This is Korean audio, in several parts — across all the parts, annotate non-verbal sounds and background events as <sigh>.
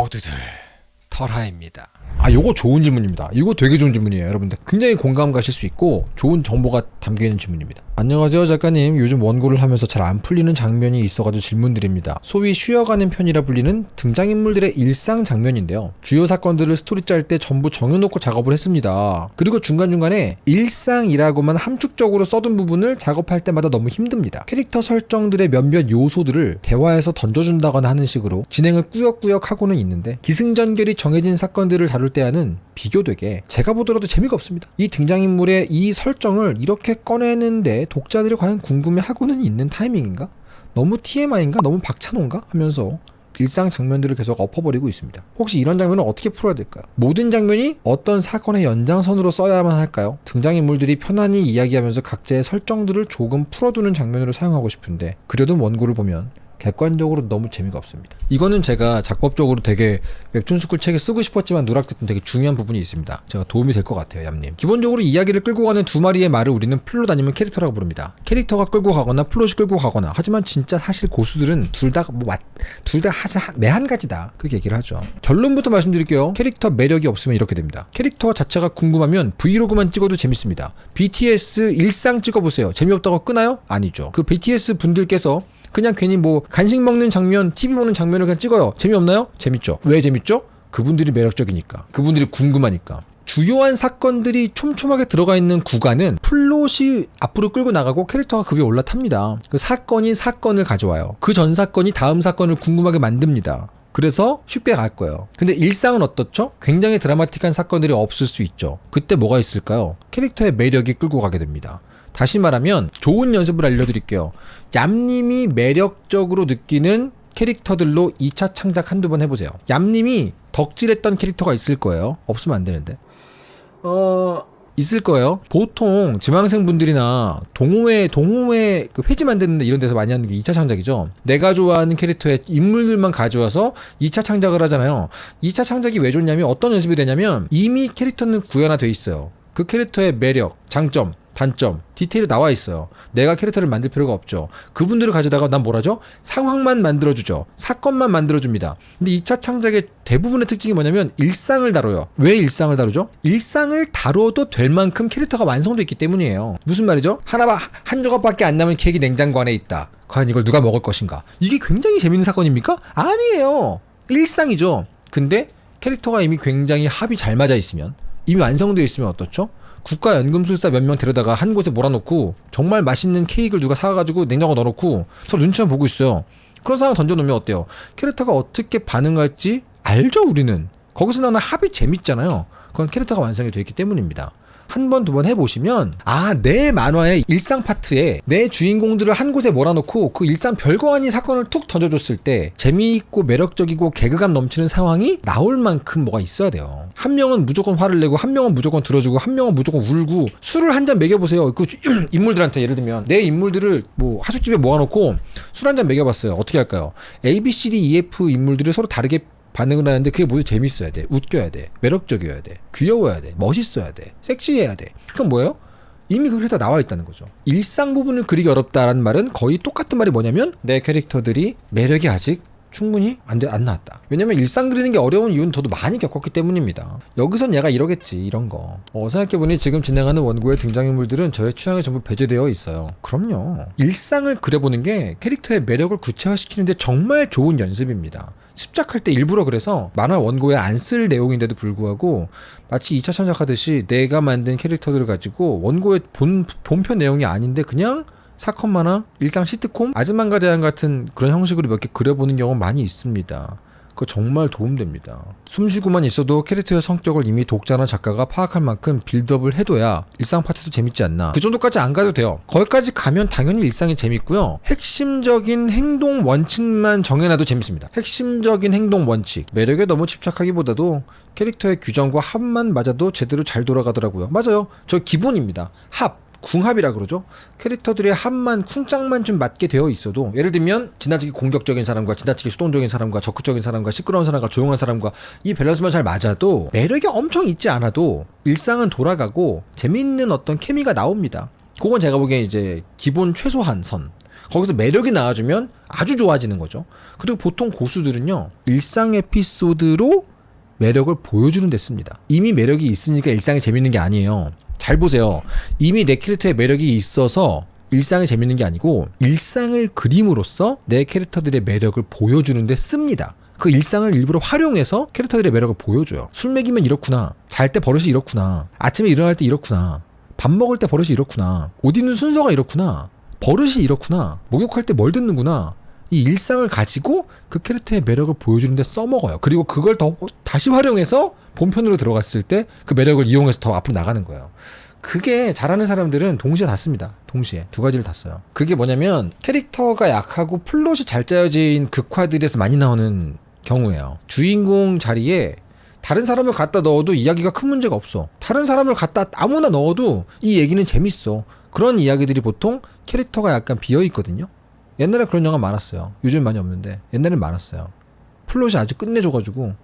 모두들 털하입니다. 아, 요거 좋은 질문입니다. 이거 되게 좋은 질문이에요, 여러분들. 굉장히 공감 가실 수 있고 좋은 정보가 담겨 있는 질문입니다. 안녕하세요, 작가님. 요즘 원고를 하면서 잘 안 풀리는 장면이 있어가지고 질문드립니다. 소위 쉬어가는 편이라 불리는 등장인물들의 일상 장면인데요. 주요 사건들을 스토리 짤 때 전부 정해놓고 작업을 했습니다. 그리고 중간중간에 일상이라고만 함축적으로 써둔 부분을 작업할 때마다 너무 힘듭니다. 캐릭터 설정들의 몇몇 요소들을 대화에서 던져준다거나 하는 식으로 진행을 꾸역꾸역 하고는 있는데 기승전결이 정해진 사건들을 다룰 때와는 비교되게 제가 보더라도 재미가 없습니다. 이 등장인물의 이 설정을 이렇게 꺼내는데 독자들이 과연 궁금해하고는 있는 타이밍인가? 너무 TMI인가? 너무 박찬호인가? 하면서 일상 장면들을 계속 엎어버리고 있습니다. 혹시 이런 장면을 어떻게 풀어야 될까요? 모든 장면이 어떤 사건의 연장선으로 써야만 할까요? 등장인물들이 편안히 이야기하면서 각자의 설정들을 조금 풀어두는 장면으로 사용하고 싶은데 그려둔 원고를 보면 객관적으로 너무 재미가 없습니다. 이거는 제가 작법적으로 되게 웹툰 스쿨 책에 쓰고 싶었지만 누락됐던 되게 중요한 부분이 있습니다. 제가 도움이 될 것 같아요, 얌님. 기본적으로 이야기를 끌고 가는 두 마리의 말을 우리는 플롯 아니면 캐릭터라고 부릅니다. 캐릭터가 끌고 가거나 플롯이 끌고 가거나 하지만 진짜 사실 고수들은 둘 다 뭐 둘다 하자 매한 가지다. 그렇게 얘기를 하죠. 결론부터 말씀드릴게요. 캐릭터 매력이 없으면 이렇게 됩니다. 캐릭터 자체가 궁금하면 브이로그만 찍어도 재밌습니다. BTS 일상 찍어보세요. 재미없다고 끄나요? 아니죠. 그 BTS 분들께서 그냥 괜히 뭐 간식 먹는 장면, TV 보는 장면을 그냥 찍어요. 재미없나요? 재밌죠. 왜 재밌죠? 그분들이 매력적이니까. 그분들이 궁금하니까. 주요한 사건들이 촘촘하게 들어가 있는 구간은 플롯이 앞으로 끌고 나가고 캐릭터가 그 위에 올라탑니다. 그 사건이 사건을 가져와요. 그 전 사건이 다음 사건을 궁금하게 만듭니다. 그래서 쉽게 갈 거예요. 근데 일상은 어떻죠? 굉장히 드라마틱한 사건들이 없을 수 있죠. 그때 뭐가 있을까요? 캐릭터의 매력이 끌고 가게 됩니다. 다시 말하면 좋은 연습을 알려드릴게요. 얌님이 매력적으로 느끼는 캐릭터들로 2차 창작 한두 번 해보세요. 얌님이 덕질했던 캐릭터가 있을 거예요. 없으면 안 되는데. 어, 있을 거예요. 보통 지망생 분들이나 동호회, 동호회 그 회지 만드는 이런 데서 많이 하는 게 2차 창작이죠. 내가 좋아하는 캐릭터의 인물들만 가져와서 2차 창작을 하잖아요. 2차 창작이 왜 좋냐면 어떤 연습이 되냐면 이미 캐릭터는 구현화돼 있어요. 그 캐릭터의 매력, 장점, 단점, 디테일이 나와 있어요. 내가 캐릭터를 만들 필요가 없죠. 그분들을 가져다가 난 뭐라죠? 상황만 만들어주죠. 사건만 만들어줍니다. 근데 2차 창작의 대부분의 특징이 뭐냐면 일상을 다뤄요. 왜 일상을 다루죠? 일상을 다뤄도 될 만큼 캐릭터가 완성돼 있기 때문이에요. 무슨 말이죠? 하나, 한 조각밖에 안 남은 케이크 냉장고 안에 있다. 과연 이걸 누가 먹을 것인가? 이게 굉장히 재밌는 사건입니까? 아니에요. 일상이죠. 근데 캐릭터가 이미 굉장히 합이 잘 맞아 있으면 이미 완성되어 있으면 어떻죠? 국가연금술사 몇 명 데려다가 한 곳에 몰아놓고 정말 맛있는 케이크를 누가 사가지고 냉장고 넣어놓고 서로 눈치만 보고 있어요. 그런 상황 던져놓으면 어때요? 캐릭터가 어떻게 반응할지 알죠 우리는. 거기서 나오는 합이 재밌잖아요. 그건 캐릭터가 완성이 되어 있기 때문입니다. 한 번, 두 번 해보시면, 아, 내 만화의 일상 파트에 내 주인공들을 한 곳에 몰아놓고 그 일상 별거 아닌 사건을 툭 던져줬을 때 재미있고 매력적이고 개그감 넘치는 상황이 나올 만큼 뭐가 있어야 돼요. 한 명은 무조건 화를 내고, 한 명은 무조건 들어주고, 한 명은 무조건 울고, 술을 한 잔 먹여보세요. 그 <clears throat> 인물들한테 예를 들면, 내 인물들을 뭐 하숙집에 모아놓고 술 한 잔 먹여봤어요. 어떻게 할까요? A, B, C, D, E, F 인물들을 서로 다르게 반응을 하는데 그게 모두 재밌어야 돼. 웃겨야 돼. 매력적이어야 돼. 귀여워야 돼. 멋있어야 돼. 섹시해야 돼. 그건 뭐예요? 이미 그게 다 나와 있다는 거죠. 일상 부분을 그리기 어렵다라는 말은 거의 똑같은 말이 뭐냐면 내 캐릭터들이 매력이 아직 충분히 안, 돼, 안 나왔다. 왜냐면 일상 그리는 게 어려운 이유는 저도 많이 겪었기 때문입니다. 여기선 얘가 이러겠지, 이런 거. 어, 생각해보니 지금 진행하는 원고의 등장인물들은 저의 취향에 전부 배제되어 있어요. 그럼요. 일상을 그려보는 게 캐릭터의 매력을 구체화시키는데 정말 좋은 연습입니다. 습작할 때 일부러 그래서 만화 원고에 안 쓸 내용인데도 불구하고 마치 2차 창작하듯이 내가 만든 캐릭터들을 가지고 원고의 본, 본편 내용이 아닌데 그냥 사건 만화, 일상 시트콤, 아즈만가 대한 같은 그런 형식으로 몇 개 그려보는 경우 많이 있습니다. 그거 정말 도움됩니다. 숨쉬고만 있어도 캐릭터의 성격을 이미 독자나 작가가 파악할 만큼 빌드업을 해둬야 일상 파트도 재밌지 않나. 그 정도까지 안 가도 돼요. 거기까지 가면 당연히 일상이 재밌고요. 핵심적인 행동 원칙만 정해놔도 재밌습니다. 핵심적인 행동 원칙. 매력에 너무 집착하기보다도 캐릭터의 규정과 합만 맞아도 제대로 잘 돌아가더라고요. 맞아요. 저 기본입니다. 합. 궁합이라 그러죠. 캐릭터들의 합만 쿵짝만 좀 맞게 되어 있어도 예를 들면 지나치게 공격적인 사람과 지나치게 수동적인 사람과 적극적인 사람과 시끄러운 사람과 조용한 사람과 이 밸런스만 잘 맞아도 매력이 엄청 있지 않아도 일상은 돌아가고 재밌는 어떤 케미가 나옵니다. 그건 제가 보기엔 이제 기본 최소한 선. 거기서 매력이 나와주면 아주 좋아지는 거죠. 그리고 보통 고수들은요 일상 에피소드로 매력을 보여주는 데 씁니다. 이미 매력이 있으니까 일상이 재밌는 게 아니에요. 잘 보세요. 이미 내 캐릭터의 매력이 있어서 일상이 재밌는 게 아니고 일상을 그림으로써 내 캐릭터들의 매력을 보여주는데 씁니다. 그 일상을 일부러 활용해서 캐릭터들의 매력을 보여줘요. 술 먹이면 이렇구나. 잘 때 버릇이 이렇구나. 아침에 일어날 때 이렇구나. 밥 먹을 때 버릇이 이렇구나. 옷 입는 순서가 이렇구나. 버릇이 이렇구나. 목욕할 때 뭘 듣는구나. 이 일상을 가지고 그 캐릭터의 매력을 보여주는데 써먹어요. 그리고 그걸 더 다시 활용해서 본편으로 들어갔을 때 그 매력을 이용해서 더 앞으로 나가는 거예요. 그게 잘하는 사람들은 동시에 다 씁니다. 동시에 두 가지를 다 써요. 그게 뭐냐면 캐릭터가 약하고 플롯이 잘 짜여진 극화들에서 많이 나오는 경우예요. 주인공 자리에 다른 사람을 갖다 넣어도 이야기가 큰 문제가 없어. 다른 사람을 갖다 아무나 넣어도 이 얘기는 재밌어. 그런 이야기들이 보통 캐릭터가 약간 비어 있거든요. 옛날에 그런 영화 많았어요. 요즘 많이 없는데 옛날엔 많았어요. 플롯이 아주 끝내줘가지고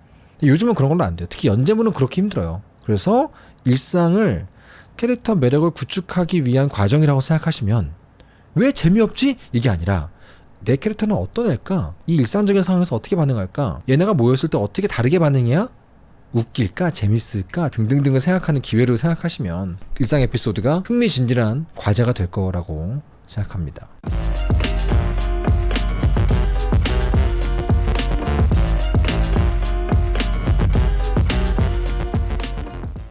요즘은 그런 걸로 안 돼요. 특히 연재물은 그렇게 힘들어요. 그래서 일상을 캐릭터 매력을 구축하기 위한 과정이라고 생각하시면 왜 재미없지? 이게 아니라 내 캐릭터는 어떤 애일까? 이 일상적인 상황에서 어떻게 반응할까? 얘네가 모였을 때 어떻게 다르게 반응해야 웃길까? 재밌을까? 등등등을 생각하는 기회로 생각하시면 일상 에피소드가 흥미진진한 과제가 될 거라고 생각합니다.